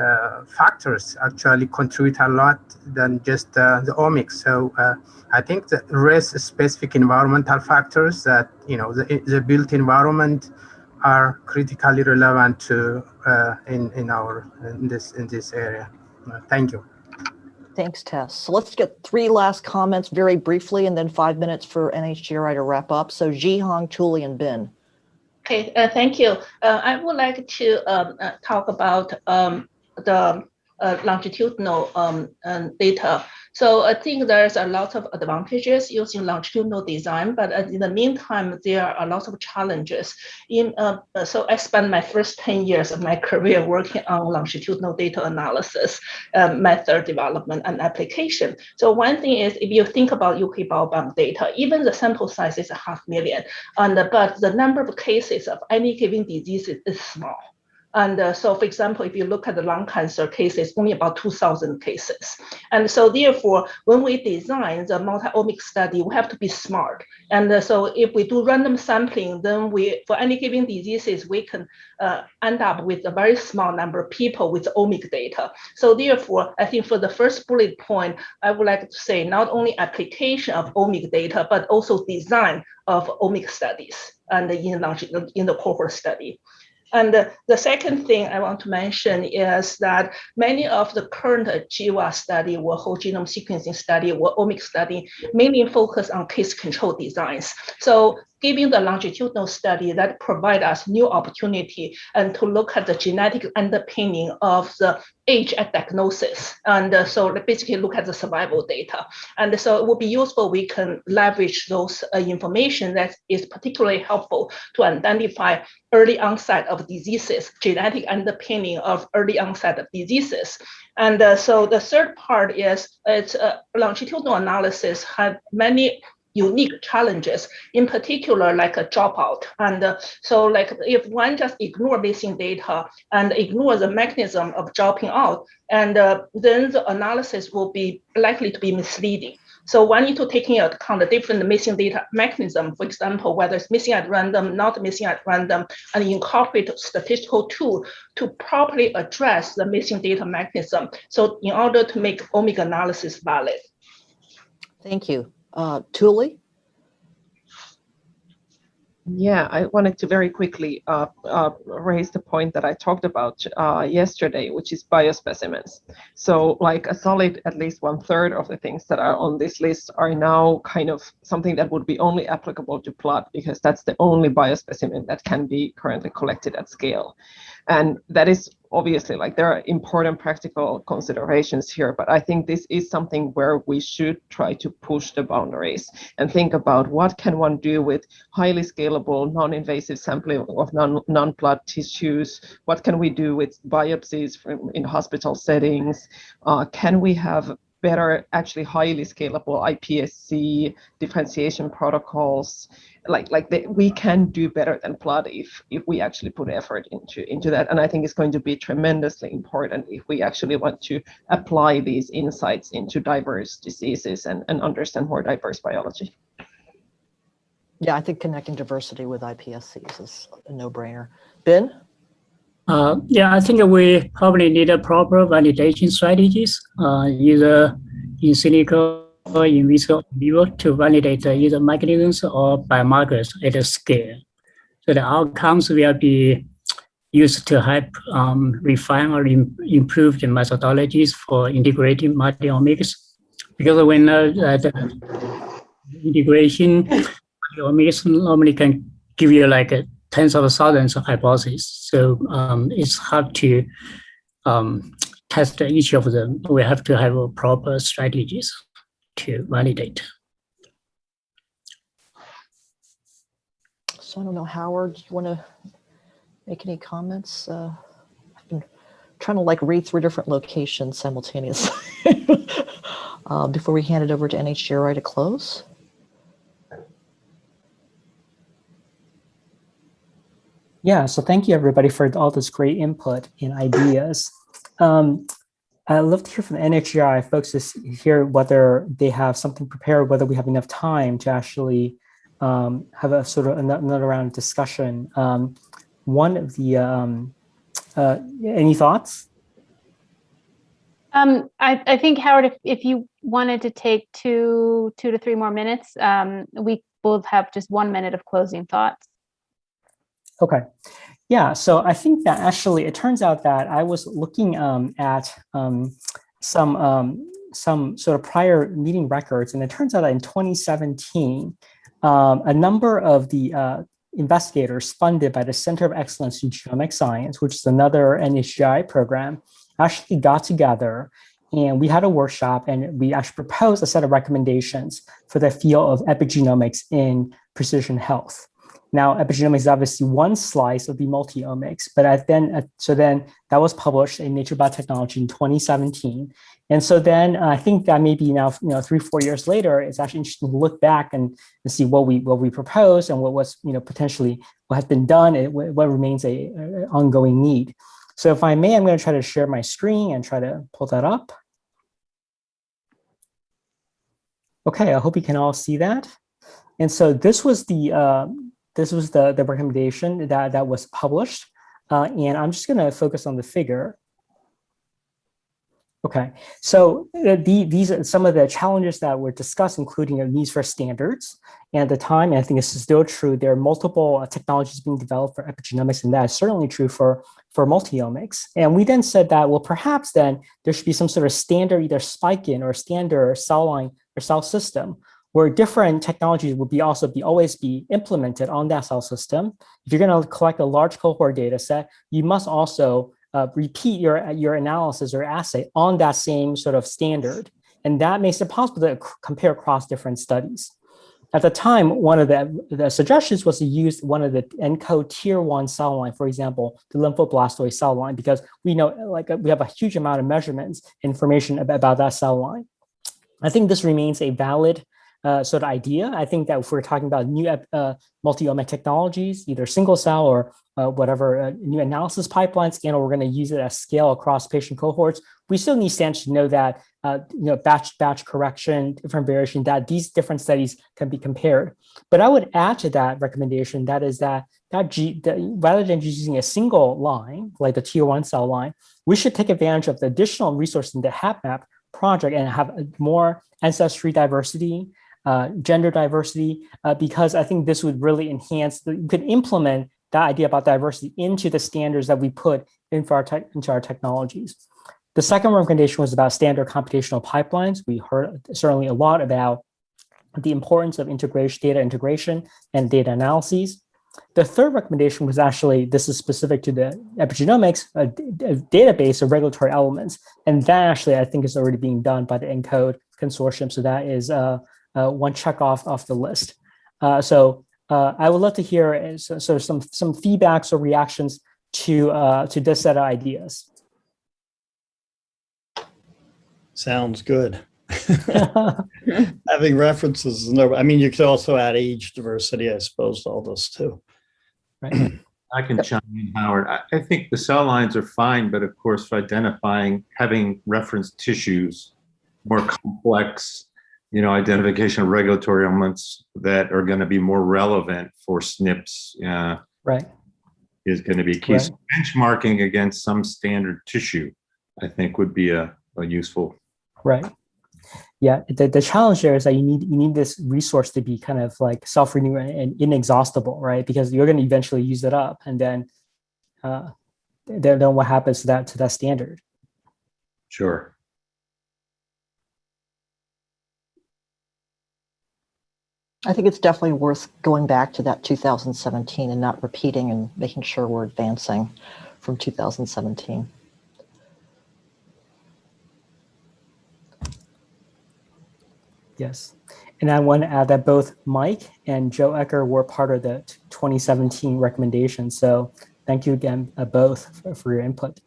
uh, factors actually contribute a lot than just uh, the omics. So uh, I think the rest specific environmental factors that, you know, the, the built environment are critically relevant to uh, in, in our, in this, in this area. Uh, thank you. Thanks, Tess. So let's get three last comments very briefly and then five minutes for NHGRI to wrap up. So Xihong, Tuuli, and Ben. Okay, uh, thank you. Uh, I would like to um, uh, talk about um, the uh, longitudinal um, data. So I think there's a lot of advantages using longitudinal design, but in the meantime, there are a lot of challenges. In uh, so I spent my first 10 years of my career working on longitudinal data analysis, uh, method development, and application. So one thing is if you think about UK biobank data, even the sample size is a half million, and but the number of cases of any given disease is, is small And uh, so, for example, if you look at the lung cancer cases, only about 2,000 cases. And so, therefore, when we design the multi-omic study, we have to be smart. And uh, so, if we do random sampling, then we, for any given diseases, we can uh, end up with a very small number of people with omic data. So, therefore, I think for the first bullet point, I would like to say not only application of omic data, but also design of omic studies and in, in the cohort study. And the second thing I want to mention is that many of the current GWAS study or whole genome sequencing study or omics study mainly focus on case control designs. So giving the longitudinal study that provide us new opportunity and to look at the genetic underpinning of the age at diagnosis. And uh, so basically look at the survival data. And so it would be useful, we can leverage those uh, information that is particularly helpful to identify early onset of diseases, genetic underpinning of early onset of diseases. And uh, so the third part is it's uh, longitudinal analysis have many unique challenges, in particular like a dropout. And uh, so like if one just ignore missing data and ignore the mechanism of dropping out, and uh, then the analysis will be likely to be misleading. So one need to take into account the different missing data mechanism, for example, whether it's missing at random, not missing at random, and incorporate statistical tool to properly address the missing data mechanism. So in order to make omic analysis valid. Thank you. Uh, Tuuli? Yeah, I wanted to very quickly uh, uh, raise the point that I talked about uh, yesterday, which is biospecimens. So like a solid, at least one third of the things that are on this list are now kind of something that would be only applicable to blood because that's the only biospecimen that can be currently collected at scale. And that is obviously like there are important practical considerations here, but I think this is something where we should try to push the boundaries and think about what can one do with highly scalable, non-invasive sampling of non, non-blood tissues? What can we do with biopsies from, in hospital settings? Uh, can we have better, actually highly scalable iPSC differentiation protocols. Like like the, we can do better than blood if if we actually put effort into into that. And I think it's going to be tremendously important if we actually want to apply these insights into diverse diseases and, and understand more diverse biology. Yeah, I think connecting diversity with iPSCs is a no-brainer. Ben? Uh, yeah, I think we probably need a proper validation strategies, uh, either in silico or in vivo to validate either mechanisms or biomarkers at a scale. So the outcomes will be used to help um, refine or Im improve the methodologies for integrating multiomics. Because when uh, the integration multiomics normally can give you like a tens of thousands of hypotheses. So um, it's hard to um, test each of them. We have to have proper strategies to validate. So I don't know, Howard, do you want to make any comments? Uh, I've been trying to like read three different locations simultaneously uh, before we hand it over to NHGRI to close. Yeah, so thank you everybody for all this great input and ideas. Um, I'd love to hear from NHGRI folks to hear whether they have something prepared, whether we have enough time to actually um, have a sort of another round of discussion. Um, one of the, um, uh, any thoughts? Um, I, I think Howard, if, if you wanted to take two, two to three more minutes, um, we both have just one minute of closing thoughts. Okay. Yeah, so I think that actually it turns out that I was looking um, at um, some um, some sort of prior meeting records, and it turns out that in 2017, um, a number of the uh, investigators funded by the Center of Excellence in Genomic Science, which is another NHGRI program, actually got together and we had a workshop and we actually proposed a set of recommendations for the field of epigenomics in precision health. Now, epigenomics is obviously one slice of the multi-omics, but I then, uh, so then that was published in Nature Biotechnology in 2017. And so then uh, I think that maybe now, you know, three, four years later, it's actually interesting to look back and, and see what we what we proposed and what was, you know, potentially what has been done and what remains a, a ongoing need. So if I may, I'm going to try to share my screen and try to pull that up. Okay, I hope you can all see that. And so this was the uh, this was the, the recommendation that, that was published. Uh, and I'm just gonna focus on the figure. Okay, so uh, the, these are some of the challenges that were discussed, including the needs for standards. And at the time, I think this is still true, there are multiple uh, technologies being developed for epigenomics, and that is certainly true for, for multiomics. And we then said that, well, perhaps then there should be some sort of standard, either spike in or standard cell line or cell system where different technologies will be also be always be implemented on that cell system. If you're going to collect a large cohort data set, you must also uh, repeat your, your analysis or assay on that same sort of standard. And that makes it possible to compare across different studies. At the time, one of the, the suggestions was to use one of the ENCODE tier one cell line, for example, the lymphoblastoid cell line, because we know like we have a huge amount of measurements information about, about that cell line. I think this remains a valid uh, sort of idea. I think that if we're talking about new uh, multi-omic technologies, either single cell or uh, whatever uh, new analysis pipelines, and we're going to use it at scale across patient cohorts, we still need standards to know that uh, you know batch batch correction, different variation, that these different studies can be compared. But I would add to that recommendation that is that that G, the, rather than just using a single line like the tier one cell line, we should take advantage of the additional resources in the HapMap project and have more ancestry diversity, gender diversity, uh, because I think this would really enhance, the, you could implement that idea about diversity into the standards that we put into our, into our technologies. The second recommendation was about standard computational pipelines. We heard certainly a lot about the importance of integration, data integration and data analyses. The third recommendation was actually, this is specific to the epigenomics, a, a database of regulatory elements. And that actually, I think is already being done by the ENCODE consortium. So that is uh, uh, one check off off the list. Uh, so uh, I would love to hear uh, so, so, some some feedbacks or reactions to uh, to this set of ideas. Sounds good. Having references, no, I mean, you could also add age diversity, I suppose, to all those too. Right. I can chime in, Howard. I, I think the cell lines are fine, but of course, for identifying, having reference tissues, more complex you know, identification of regulatory elements that are going to be more relevant for SNPs. Uh, right. Is going to be key. Right. So benchmarking against some standard tissue, I think, would be a, a useful. Right. Yeah. The, the challenge there is that you need you need this resource to be kind of like self-renewing and inexhaustible, right? Because you're going to eventually use it up, and then, uh, then, then what happens to that to that standard? Sure. I think it's definitely worth going back to that 2017 and not repeating and making sure we're advancing from 2017. Yes. And I want to add that both Mike and Joe Ecker were part of the 2017 recommendation. So thank you again, uh, both for, for your input.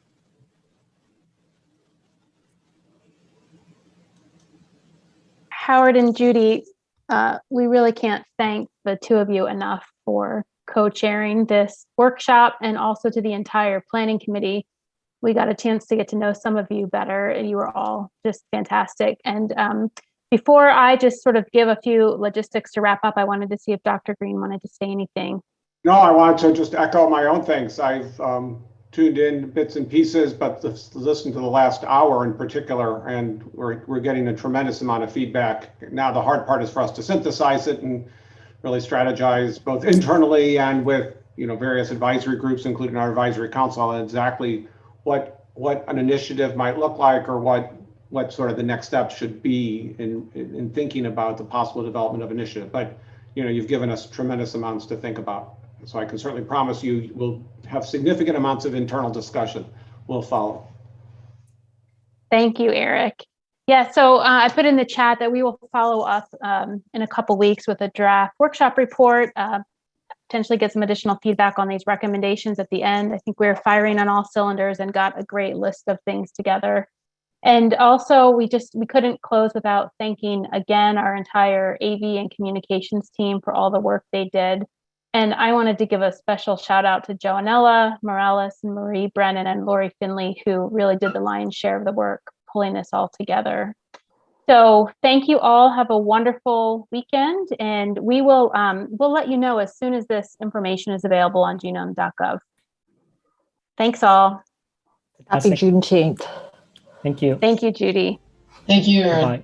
Howard and Judy, uh, we really can't thank the two of you enough for co-chairing this workshop and also to the entire planning committee. We got a chance to get to know some of you better. And you were all just fantastic. And um, before I just sort of give a few logistics to wrap up, I wanted to see if Dr. Green wanted to say anything. No, I wanted to just echo my own things. I've um, tuned in bits and pieces, but listened to the last hour in particular, and we're, we're getting a tremendous amount of feedback. Now the hard part is for us to synthesize it and really strategize both internally and with you know various advisory groups, including our advisory council, on exactly what what an initiative might look like or what what sort of the next step should be in, in, in thinking about the possible development of initiative. But you know, you've given us tremendous amounts to think about. So I can certainly promise you we'll have significant amounts of internal discussion will follow. Thank you, Eric. Yeah, so uh, I put in the chat that we will follow up um, in a couple weeks with a draft workshop report uh, potentially get some additional feedback on these recommendations at the end. I think we're firing on all cylinders and got a great list of things together. And also, we just we couldn't close without thanking again our entire AV and communications team for all the work they did. And I wanted to give a special shout out to Joanella Morales and Marie Brennan and Lori Finley, who really did the lion's share of the work pulling this all together. So thank you all. Have a wonderful weekend, and we will um, we'll let you know as soon as this information is available on genome.gov. Thanks all. Happy Fantastic. Juneteenth. Thank you. Thank you, Judy. Thank you, Aaron. Bye.